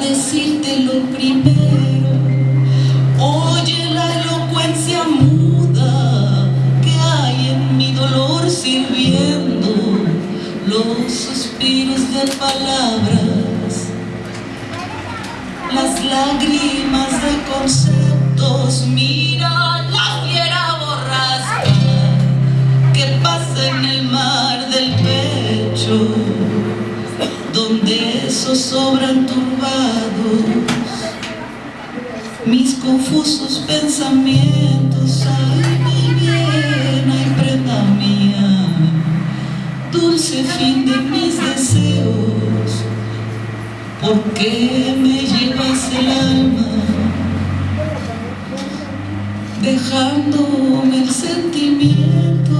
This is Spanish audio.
decirte lo primero. Oye la elocuencia muda que hay en mi dolor sirviendo los suspiros de palabras, las lágrimas de donde zozobran turbados mis confusos pensamientos. Ay, mi bien, ay, prenda mía, dulce fin de mis deseos, ¿por qué me llevas el alma? Dejándome el sentimiento